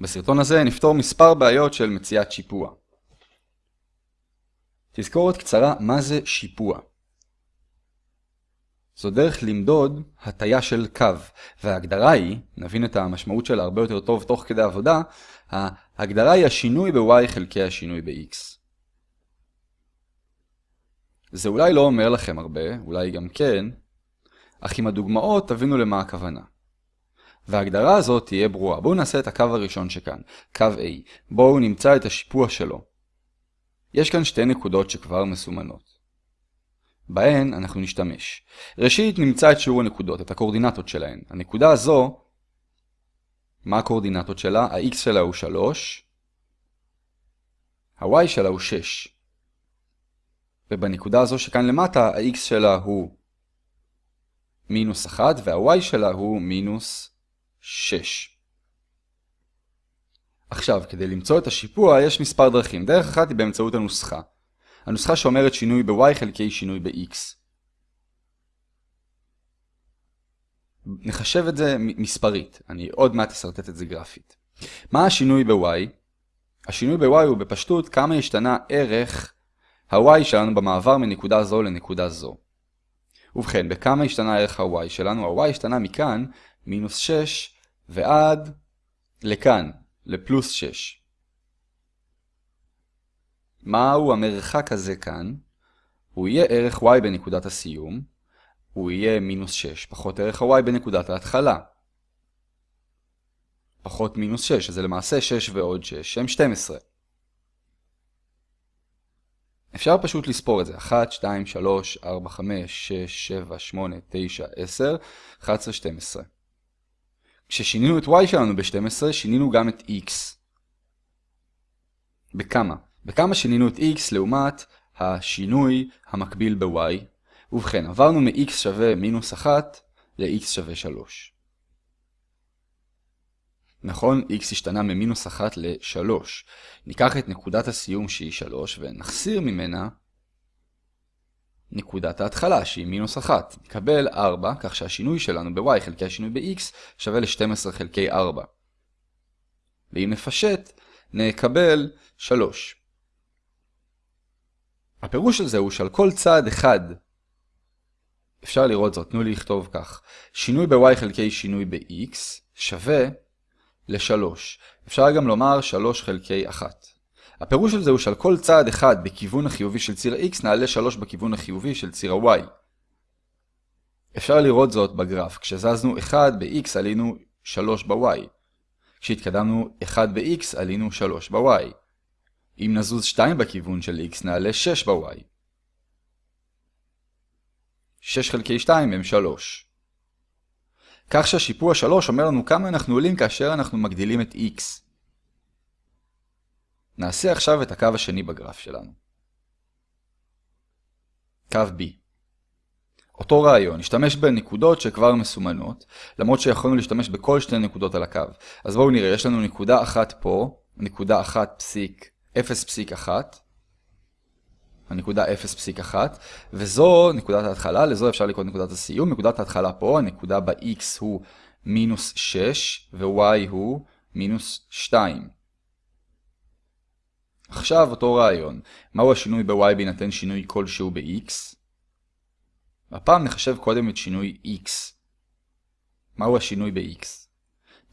בסרטון הזה נפתור מספר בעיות של מציאת שיפוע. תזכורת קצרה מה זה שיפוע. זו דרך למדוד הטיה של קו, וההגדרה היא, נבין את המשמעות שלה הרבה יותר טוב תוך כדי עבודה, ההגדרה היא השינוי ב-y חלקי השינוי ב-x. זה אולי לא אומר לכם הרבה, אולי גם כן, אך עם הדוגמאות תבינו למה הכוונה. וההגדרה הזאת תהיה ברורה. בואו נעשה את הקו הראשון שכאן, קו A. בואו נמצא את השיפוע שלו. יש כאן שתי נקודות שכבר מסומנות. בהן אנחנו נשתמש. ראשית נמצא את שיעור הנקודות, את הקורדינטות שלהן. הנקודה הזו, מה הקורדינטות שלה? ה-x שלה הוא 3, ה-y שלה הוא 6. ובנקודה הזו שכאן למטה, ה-x שלה הוא מינוס 1 וה-y שלה הוא מינוס 6. עכשיו, כדי למצוא את השיפוע יש מספר דרכים. דרך אחת היא באמצעות הנוסחה. הנוסחה שאומרת שינוי ב-y חלקי שינוי ב-x. נחשב את זה מספרית, אני עוד מעט אסרטט את זה גרפית. מה השינוי ב-y? השינוי ב-y הוא בפשטות כמה השתנה ערך ה-y שלנו במעבר מנקודה זו לנקודה זו. ובכן, בכמה השתנה ערך ה-y שלנו? ה-y השתנה מכאן, מינוס 6, ועד לכאן, לפלוס 6. מהו המרחק הזה כאן? הוא יהיה ערך y בנקודת הסיום, הוא יהיה מינוס 6, פחות ערך ה-y בנקודת ההתחלה. פחות מינוס 6, אז זה למעשה 6 ועוד 6, שהם 12. אפשר פשוט לספור את זה, 1, 2, 3, 4, 5, 6, 7, 8, 9, 10, 11, 12. כששינינו את y שלנו ב-12, שינינו גם את x. בכמה? בכמה שינינו את x לעומת השינוי המקביל ב-y. ובכן, עברנו מ-x שווה מינוס 1 ל-x שווה 3. נכון, x השתנה ממינוס 1 ל-3. ניקח את נקודת הסיום שהיא 3 ונחסיר ממנה נקודת ההתחלה שהיא מינוס 1. נקבל 4, כך שהשינוי שלנו ב-y חלקי השינוי ב-x שווה ל-12 חלקי 4. ואם נפשט, נקבל 3. הפירוש של זה הוא שעל כל צעד אחד, אפשר לראות זאת, תנו לי לכתוב כך, שינוי ב-y חלקי שינוי ב-x שווה ל-3. אפשר גם לומר 3 חלקי 1. הפירוש של זה הוא שעל כל צעד אחד בכיוון החיובי של ציר ה-x נעלה 3 בכיוון החיובי של ציר ה-y. אפשר לראות זאת בגרף. כשזזנו 1 ב-x עלינו 3 ב-y. כשהתקדמנו 1 ב-x עלינו 3 ב-y. אם נזוז 2 בכיוון של x נעלה 6 ב-y. 6 חלקי 2 הם 3. כך שהשיפוע 3 אומר לנו כמה אנחנו עולים כאשר אנחנו מגדילים את x. נעשה עכשיו את הקו השני בגרף שלנו. קו B. אותו רעיון, נשתמש בנקודות שכבר מסומנות, למרות שיכולנו להשתמש בכל שתי נקודות על הקו. אז בואו נראה, יש לנו נקודה אחת פה, נקודה אחת פסיק, 0.1, הנקודה 0.1, וזו נקודת ההתחלה, לזו אפשר לקרוא נקודת הסיום. נקודת ההתחלה פה, הנקודה ב-x הוא מינוס 6, ו-y הוא מינוס 2. עכשיו אותו רעיון, מהו השינוי ב-y בהינתן שינוי כלשהו ב-x? הפעם נחשב קודם את שינוי x. מהו השינוי ב-x?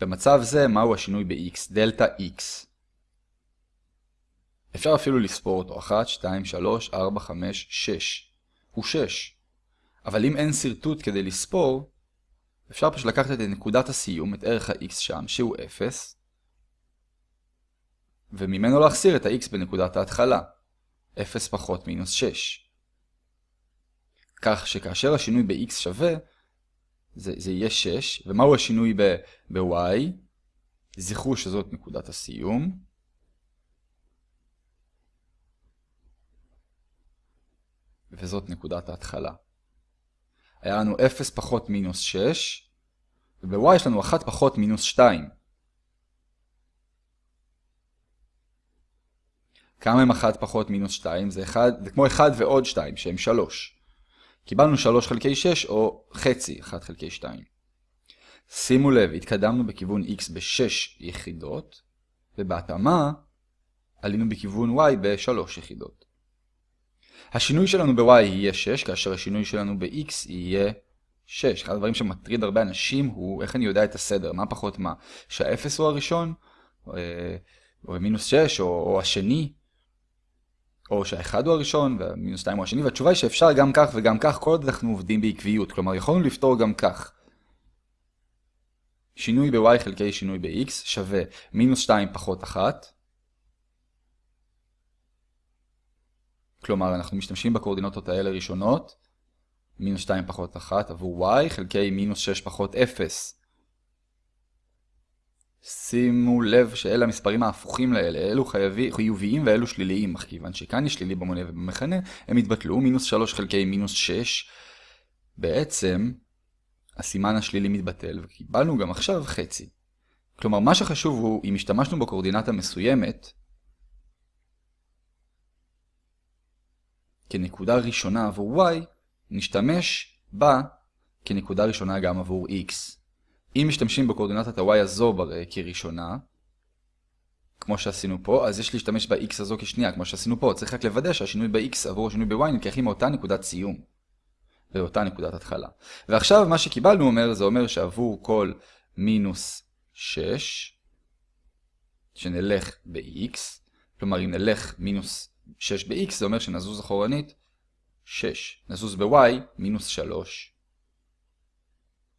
במצב זה, מהו השינוי ב-x? דלתה x. אפשר אפילו לספור אותו, 1, 2, 3, 4, 5, 6. הוא 6. אבל אם אין שרטוט כדי לספור, אפשר פשוט לקחת את נקודת הסיום, את ערך ה-x שם, שהוא 0, וממנו להחסיר את ה-x בנקודת ההתחלה, 0 פחות מינוס 6. כך שכאשר השינוי ב-x שווה, זה, זה יהיה 6, ומהו השינוי ב-y? זכרו שזאת נקודת הסיום. וזאת נקודת ההתחלה. היה לנו 0 פחות מינוס 6, וב-y יש לנו 1 פחות מינוס 2. כמה הם 1 פחות מינוס 2? זה, 1, זה כמו 1 ועוד 2, שהם 3. קיבלנו 3 חלקי 6 או חצי 1 חלקי 2. שימו לב, התקדמנו בכיוון x ב-6 יחידות, ובהתאמה עלינו בכיוון y ב-3 יחידות. השינוי שלנו ב-y יהיה 6, כאשר השינוי שלנו ב-x יהיה 6. אחד הדברים שמטריד הרבה אנשים הוא איך אני יודע את הסדר, מה פחות מה. שהאפס הוא הראשון, או, אה, או מינוס 6, או, או השני, או שהאחד הוא הראשון והמינוס 2 הוא השני, והתשובה היא שאפשר גם כך וגם כך, כל עוד אנחנו עובדים בעקביות. כלומר, יכולנו לפתור גם כך. שינוי ב-y חלקי שינוי ב-x שווה מינוס 2 פחות 1. כלומר, אנחנו משתמשים בקורדינטות האלה ראשונות, מינוס 2 פחות 1 עבור y חלקי מינוס 6 פחות 0. שימו לב שאלה המספרים ההפוכים לאלה, אלו חייבי, חיוביים ואלו שליליים, אך כיוון שכאן יש שלילי במונה ובמכנה, הם יתבטלו, מינוס 3 חלקי מינוס 6. בעצם, הסימן השלילי מתבטל, וקיבלנו גם עכשיו חצי. כלומר, מה שחשוב הוא, אם השתמשנו בקורדינטה מסוימת, כנקודה ראשונה עבור y, נשתמש בה כנקודה ראשונה גם עבור x. אם משתמשים בקורדינטת ה-y הזו כראשונה, כמו שעשינו פה, אז יש להשתמש ב-x הזו כשנייה, כמו שעשינו פה. צריך רק לוודא שהשינוי ב-x עבור השינוי ב-y נלקחים מאותה נקודת סיום. ואותה נקודת התחלה. ועכשיו מה שקיבלנו אומר, זה אומר שעבור כל מינוס 6, שנלך ב-x, כלומר אם נלך מינוס 6 ב-x, זה אומר שנזוז אחורנית 6. נזוז ב-y, מינוס 3.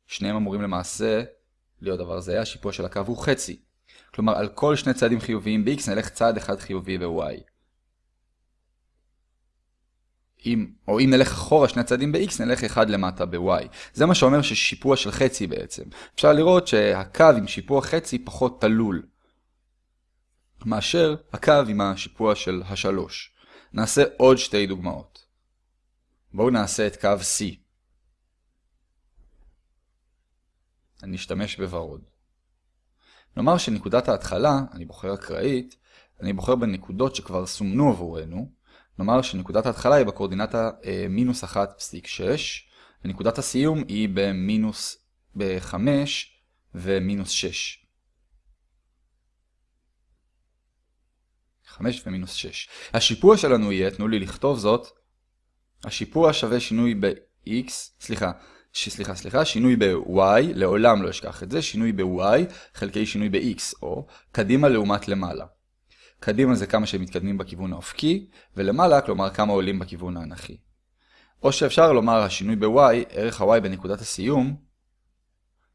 שניהם אמורים למעשה להיות דבר זה, השיפוע של הקו הוא חצי. כלומר, על כל שני צעדים חיוביים ב-x נלך צעד אחד חיובי ב-y. אם, או אם נלך אחורה שני צעדים ב-x, נלך אחד למטה ב-y. זה מה שאומר ששיפוע של חצי בעצם. אפשר לראות שהקו עם שיפוע חצי פחות תלול. מאשר הקו עם השיפוע של השלוש. נעשה עוד שתי דוגמאות. בואו נעשה את קו C. אני אשתמש בוורוד. נאמר שנקודת ההתחלה, אני בוחר אקראית, אני בוחר בנקודות שכבר סומנו עבורנו. נאמר שנקודת ההתחלה היא בקורדינטה אה, מינוס 1.6, ונקודת הסיום היא במינוס ב-5 ומינוס 6. 5 ומינוס 6. השיפוע שלנו יהיה, תנו לי לכתוב זאת, השיפוע שווה שינוי ב-x, סליחה, סליחה, סליחה, שינוי ב-y, לעולם לא אשכח את זה, שינוי ב-y חלקי שינוי ב-x, או קדימה לעומת למעלה. קדימה זה כמה שהם מתקדמים בכיוון האופקי, ולמעלה, כלומר כמה עולים בכיוון האנכי. או שאפשר לומר השינוי ב-y, ערך ה-y בנקודת הסיום,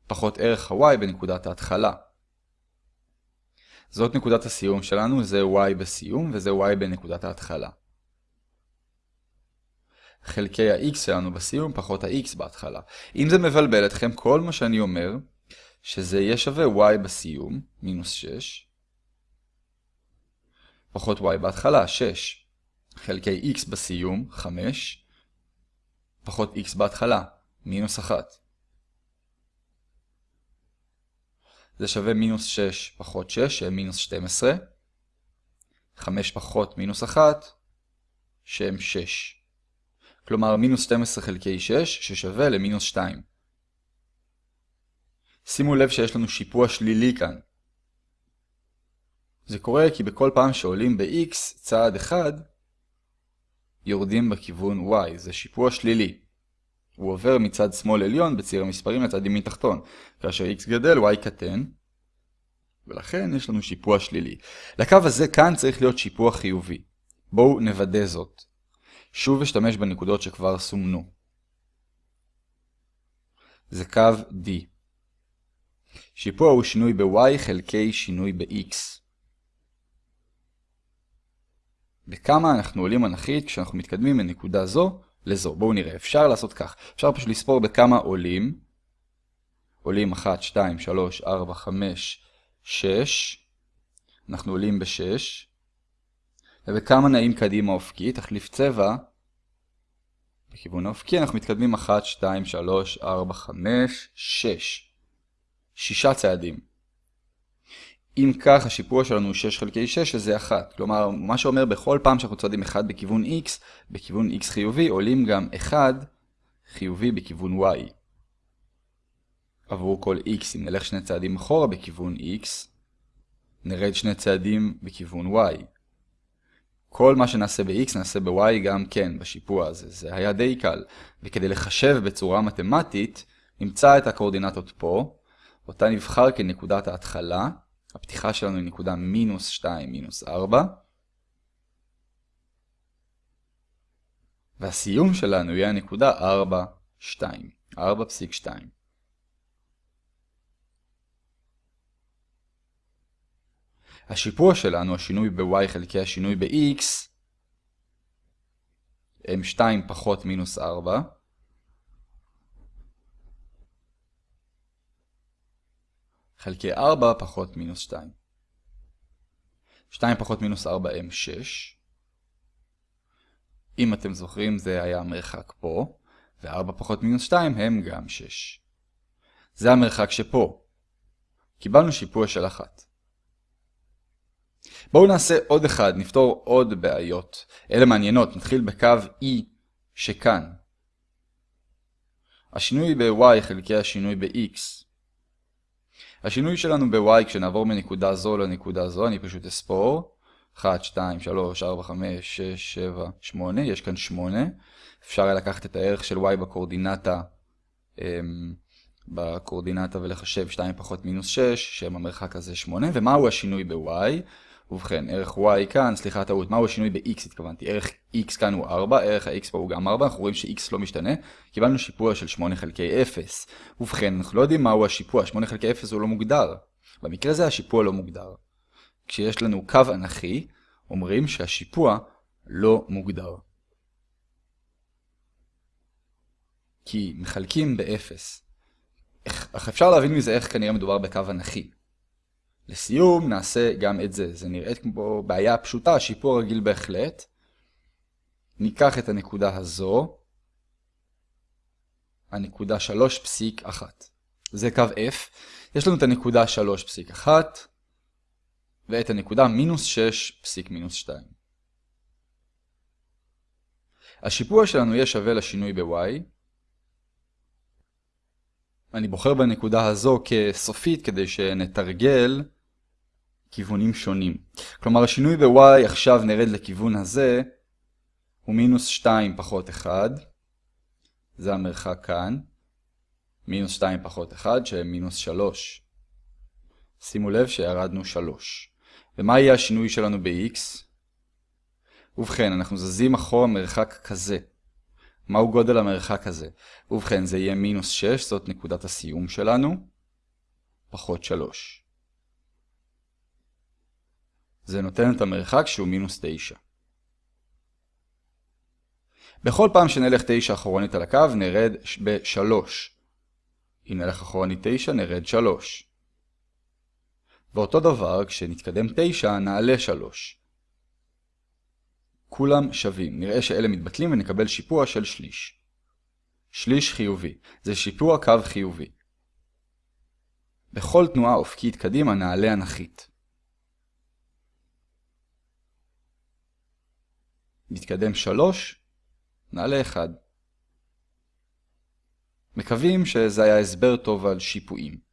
פחות ערך ה-y בנקודת ההתחלה. זאת נקודת הסיום שלנו, זה y בסיום וזה y בנקודת ההתחלה. חלקי ה-x שלנו בסיום פחות ה-x בהתחלה. אם זה מבלבל אתכם, כל מה שאני אומר, שזה יהיה שווה y בסיום, מינוס 6, פחות y בהתחלה, 6, חלקי x בסיום, 5, פחות x בהתחלה, מינוס 1. זה שווה מינוס 6 פחות 6, שהם מינוס 12. 5 פחות מינוס 1, שהם 6. כלומר מינוס 12 חלקי 6, ששווה למינוס 2. שימו לב שיש לנו שיפוע שלילי כאן. זה קורה כי בכל פעם שעולים ב-x צעד אחד, יורדים בכיוון y, זה שיפוע שלילי. הוא עובר מצד שמאל עליון בציר המספרים לצד ימין תחתון. כאשר x גדל, y קטן, ולכן יש לנו שיפוע שלילי. לקו הזה כאן צריך להיות שיפוע חיובי. בואו נוודא זאת. שוב אשתמש בנקודות שכבר סומנו. זה קו D. שיפוע הוא שינוי ב-y חלקי שינוי ב-x. בכמה אנחנו עולים אנכית כשאנחנו מתקדמים מנקודה זו לזו. בואו נראה, אפשר לעשות כך. אפשר פשוט לספור בכמה עולים. עולים 1, 2, 3, 4, 5, 6. אנחנו עולים ב-6. ובכמה נעים קדימה אופקי, תחליף צבע. בכיוון האופקי אנחנו מתקדמים 1, 2, 3, 4, 5, 6. שישה צעדים. אם כך השיפוע שלנו הוא 6 חלקי 6 שזה 1. כלומר, מה שאומר בכל פעם שאנחנו צועדים 1 בכיוון x, בכיוון x חיובי, עולים גם 1 חיובי בכיוון y. עבור כל x, אם נלך שני צעדים אחורה בכיוון x, נרד שני צעדים בכיוון y. כל מה שנעשה ב-x נעשה ב-y גם כן בשיפוע הזה. זה היה די קל. וכדי לחשב בצורה מתמטית, נמצא את הקורדינטות פה, אותה נבחר כנקודת ההתחלה. הפתיחה שלנו היא נקודה מינוס 2, מינוס 4. והסיום שלנו יהיה הנקודה 4, 2. 4.2. השיפוע שלנו, השינוי ב-y חלקי השינוי ב-x, הם 2 פחות מינוס 4. חלקי 4 פחות מינוס 2. 2 פחות מינוס 4 הם 6. אם אתם זוכרים זה היה המרחק פה, ו-4 פחות מינוס 2 הם גם 6. זה המרחק שפה. קיבלנו שיפוע של 1. בואו נעשה עוד אחד, נפתור עוד בעיות. אלה מעניינות, נתחיל בקו E שכאן. השינוי ב-y חלקי השינוי ב-x. השינוי שלנו ב-y כשנעבור מנקודה זו לנקודה זו, אני פשוט אספור. 1, 2, 3, 4, 5, 6, 7, 8, יש כאן 8. אפשר היה לקחת את הערך של y בקורדינטה, אמ, בקורדינטה ולחשב 2 פחות מינוס 6, שם המרחק הזה 8. ומהו השינוי ב-y? ובכן, ערך y כאן, סליחה טעות, מהו השינוי ב-x התכוונתי? ערך x כאן הוא 4, ערך ה-x פה הוא גם 4, אנחנו רואים ש-x לא משתנה. קיבלנו שיפוע של 8 חלקי 0. ובכן, אנחנו לא יודעים מהו השיפוע, 8 חלקי 0 הוא לא מוגדר. במקרה זה השיפוע לא מוגדר. כשיש לנו קו אנכי, אומרים שהשיפוע לא מוגדר. כי מחלקים ב-0. אך אפשר להבין מזה איך כנראה מדובר בקו אנכי. לסיום נעשה גם את זה. זה נראית כמו בעיה פשוטה, שיפור רגיל בהחלט. ניקח את הנקודה הזו, הנקודה 3.1. זה קו F. יש לנו את הנקודה 3.1 ואת הנקודה מינוס 6 פסיק מינוס 2. השיפוע שלנו יהיה שווה לשינוי ב-y. אני בוחר בנקודה הזו כסופית כדי שנתרגל כיוונים שונים. כלומר השינוי ב-y עכשיו נרד לכיוון הזה הוא מינוס 2 פחות 1. זה המרחק כאן. מינוס 2 פחות 1 שהם מינוס 3. שימו לב שירדנו 3. ומה יהיה השינוי שלנו ב-x? ובכן, אנחנו זזים אחורה מרחק כזה. מהו גודל המרחק הזה? ובכן, זה יהיה מינוס 6, זאת נקודת הסיום שלנו, פחות 3. זה נותן את המרחק שהוא מינוס 9. בכל פעם שנלך 9 אחורנית על הקו, נרד ב-3. אם נלך אחורנית 9, נרד 3. ואותו דבר, כשנתקדם 9, נעלה 3. כולם שווים. נראה שאלה מתבטלים ונקבל שיפוע של שליש. שליש חיובי. זה שיפוע קו חיובי. בכל תנועה אופקית קדימה נעלה אנכית. נתקדם 3, נעלה 1. מקווים שזה היה הסבר טוב על שיפועים.